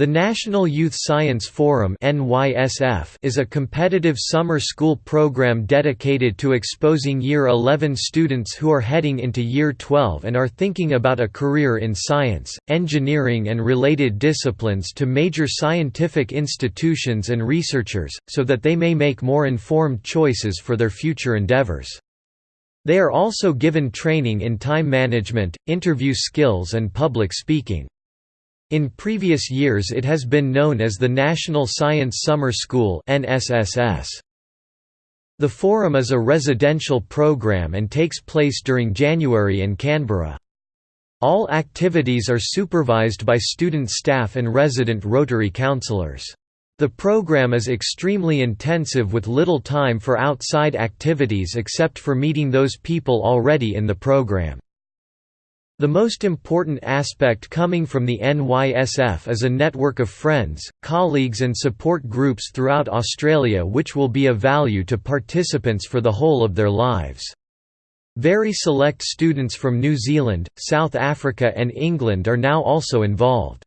The National Youth Science Forum is a competitive summer school program dedicated to exposing Year 11 students who are heading into Year 12 and are thinking about a career in science, engineering and related disciplines to major scientific institutions and researchers, so that they may make more informed choices for their future endeavors. They are also given training in time management, interview skills and public speaking. In previous years it has been known as the National Science Summer School The forum is a residential program and takes place during January in Canberra. All activities are supervised by student staff and resident Rotary counsellors. The program is extremely intensive with little time for outside activities except for meeting those people already in the program. The most important aspect coming from the NYSF is a network of friends, colleagues and support groups throughout Australia which will be of value to participants for the whole of their lives. Very select students from New Zealand, South Africa and England are now also involved.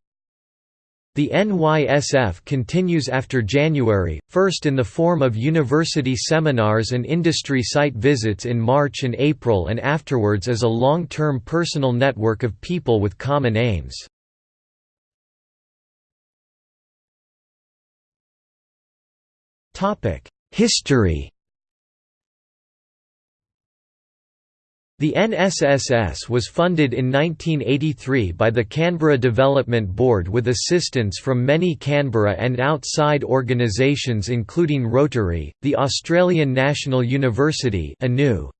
The NYSF continues after January, first in the form of university seminars and industry site visits in March and April and afterwards as a long-term personal network of people with common aims. History The NSSS was funded in 1983 by the Canberra Development Board with assistance from many Canberra and outside organisations including Rotary, the Australian National University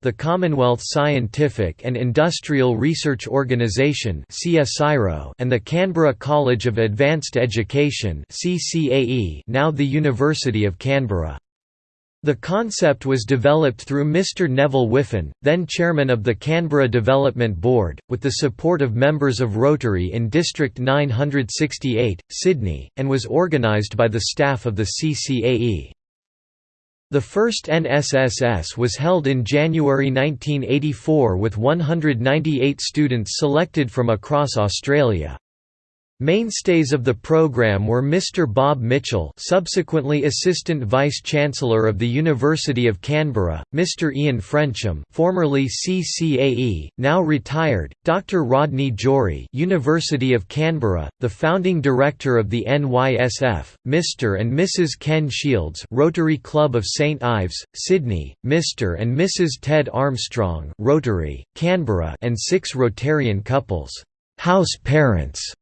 the Commonwealth Scientific and Industrial Research Organisation and the Canberra College of Advanced Education now the University of Canberra. The concept was developed through Mr Neville Whiffen, then chairman of the Canberra Development Board, with the support of members of Rotary in District 968, Sydney, and was organised by the staff of the CCAE. The first NSSS was held in January 1984 with 198 students selected from across Australia. Mainstays of the program were Mr. Bob Mitchell subsequently Assistant Vice-Chancellor of the University of Canberra, Mr. Ian Frensham formerly CCAE, now retired, Dr. Rodney Jory University of Canberra, the founding director of the NYSF, Mr. and Mrs. Ken Shields Rotary Club of St Ives, Sydney, Mr. and Mrs. Ted Armstrong Rotary, Canberra and six Rotarian couples, house parents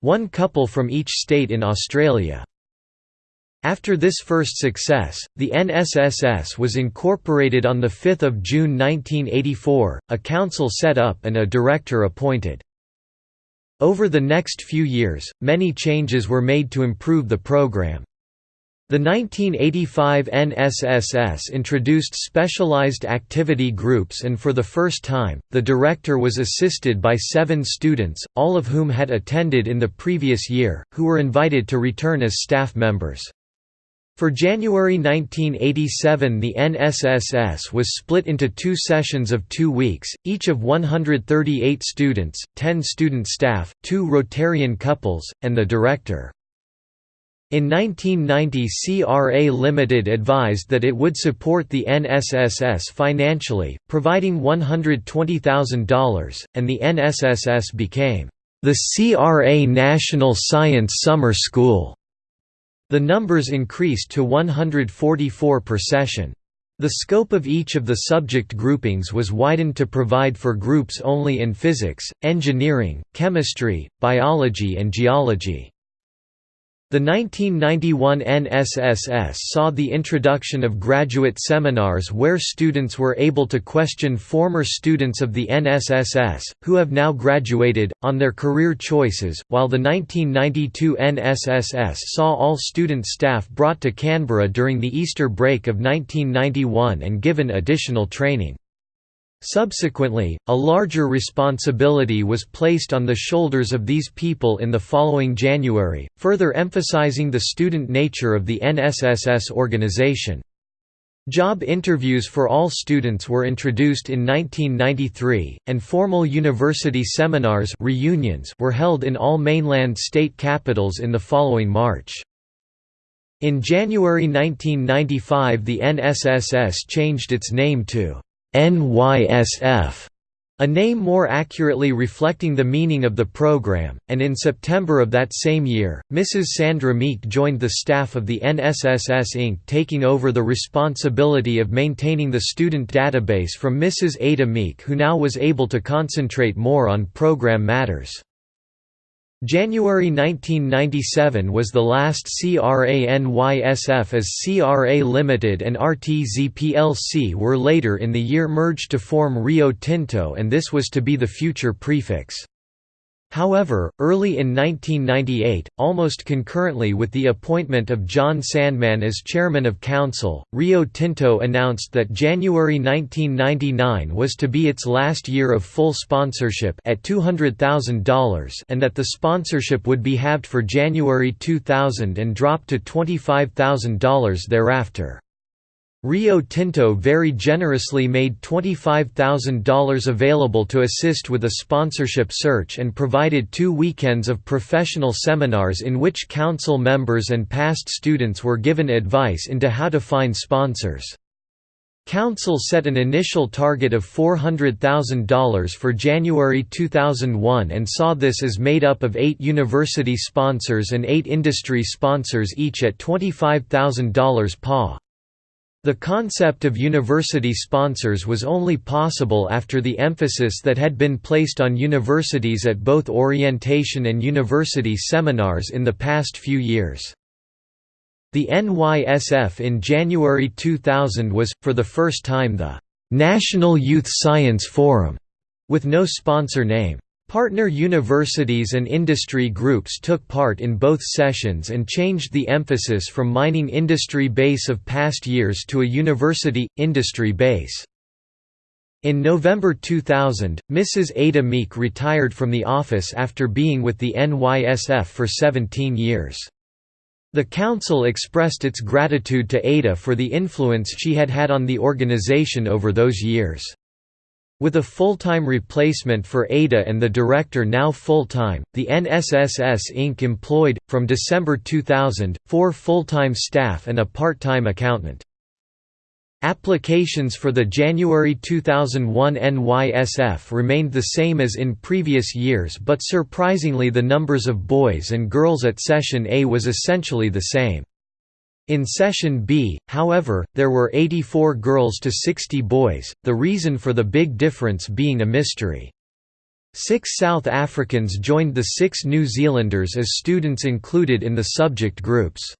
one couple from each state in Australia. After this first success, the NSSS was incorporated on 5 June 1984, a council set up and a director appointed. Over the next few years, many changes were made to improve the program. The 1985 NSSS introduced specialized activity groups and for the first time, the director was assisted by seven students, all of whom had attended in the previous year, who were invited to return as staff members. For January 1987 the NSSS was split into two sessions of two weeks, each of 138 students, 10 student staff, two Rotarian couples, and the director. In 1990 CRA Limited advised that it would support the NSSS financially, providing $120,000, and the NSSS became the CRA National Science Summer School. The numbers increased to 144 per session. The scope of each of the subject groupings was widened to provide for groups only in physics, engineering, chemistry, biology and geology. The 1991 NSSS saw the introduction of graduate seminars where students were able to question former students of the NSSS, who have now graduated, on their career choices, while the 1992 NSSS saw all student staff brought to Canberra during the Easter break of 1991 and given additional training. Subsequently, a larger responsibility was placed on the shoulders of these people in the following January, further emphasizing the student nature of the NSSS organization. Job interviews for all students were introduced in 1993, and formal university seminars reunions were held in all mainland state capitals in the following March. In January 1995 the NSSS changed its name to NYSF a name more accurately reflecting the meaning of the program, and in September of that same year, Mrs. Sandra Meek joined the staff of the NSSS Inc. taking over the responsibility of maintaining the student database from Mrs. Ada Meek who now was able to concentrate more on program matters. January 1997 was the last CRANYSF as CRA Limited and RTZ plc were later in the year merged to form Rio Tinto and this was to be the future prefix. However, early in 1998, almost concurrently with the appointment of John Sandman as chairman of council, Rio Tinto announced that January 1999 was to be its last year of full sponsorship at $200,000 and that the sponsorship would be halved for January 2000 and drop to $25,000 thereafter. Rio Tinto very generously made $25,000 available to assist with a sponsorship search and provided two weekends of professional seminars in which council members and past students were given advice into how to find sponsors. Council set an initial target of $400,000 for January 2001 and saw this as made up of eight university sponsors and eight industry sponsors each at $25,000 pa. The concept of university sponsors was only possible after the emphasis that had been placed on universities at both orientation and university seminars in the past few years. The NYSF in January 2000 was, for the first time the National Youth Science Forum, with no sponsor name. Partner universities and industry groups took part in both sessions and changed the emphasis from mining industry base of past years to a university, industry base. In November 2000, Mrs. Ada Meek retired from the office after being with the NYSF for 17 years. The council expressed its gratitude to Ada for the influence she had had on the organization over those years. With a full-time replacement for Ada and the director now full-time, the NSSS Inc. employed, from December 2000, four full-time staff and a part-time accountant. Applications for the January 2001 NYSF remained the same as in previous years but surprisingly the numbers of boys and girls at Session A was essentially the same. In Session B, however, there were 84 girls to 60 boys, the reason for the big difference being a mystery. Six South Africans joined the six New Zealanders as students included in the subject groups.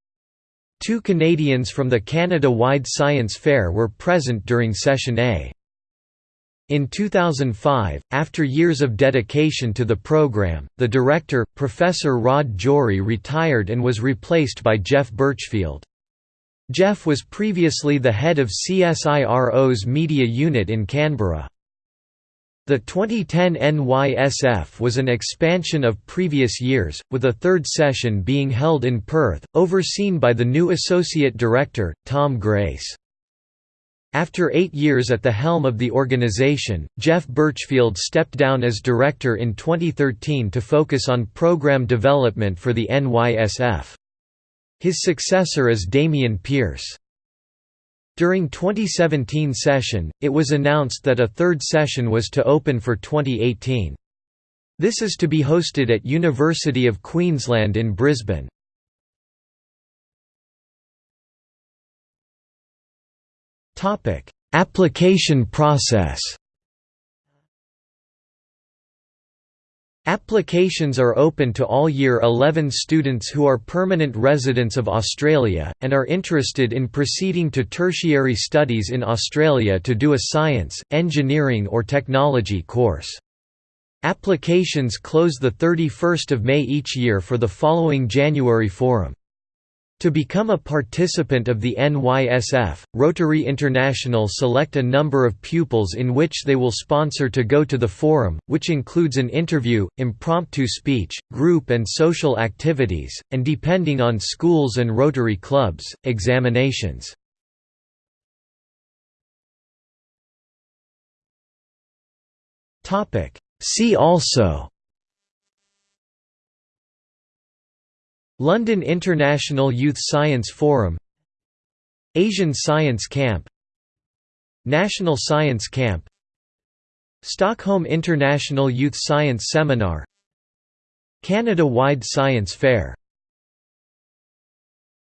Two Canadians from the Canada-wide Science Fair were present during Session A. In 2005, after years of dedication to the program, the director, Professor Rod Jory retired and was replaced by Jeff Burchfield. Jeff was previously the head of CSIRO's media unit in Canberra. The 2010 NYSF was an expansion of previous years, with a third session being held in Perth, overseen by the new Associate Director, Tom Grace. After eight years at the helm of the organisation, Jeff Burchfield stepped down as director in 2013 to focus on program development for the NYSF. His successor is Damian Pierce. During 2017 session, it was announced that a third session was to open for 2018. This is to be hosted at University of Queensland in Brisbane. Application process Applications are open to all Year 11 students who are permanent residents of Australia, and are interested in proceeding to tertiary studies in Australia to do a science, engineering or technology course. Applications close 31 May each year for the following January forum. To become a participant of the NYSF, Rotary International select a number of pupils in which they will sponsor to go to the forum, which includes an interview, impromptu speech, group and social activities, and depending on schools and Rotary clubs, examinations. See also London International Youth Science Forum Asian Science Camp National Science Camp Stockholm International Youth Science Seminar Canada-wide Science Fair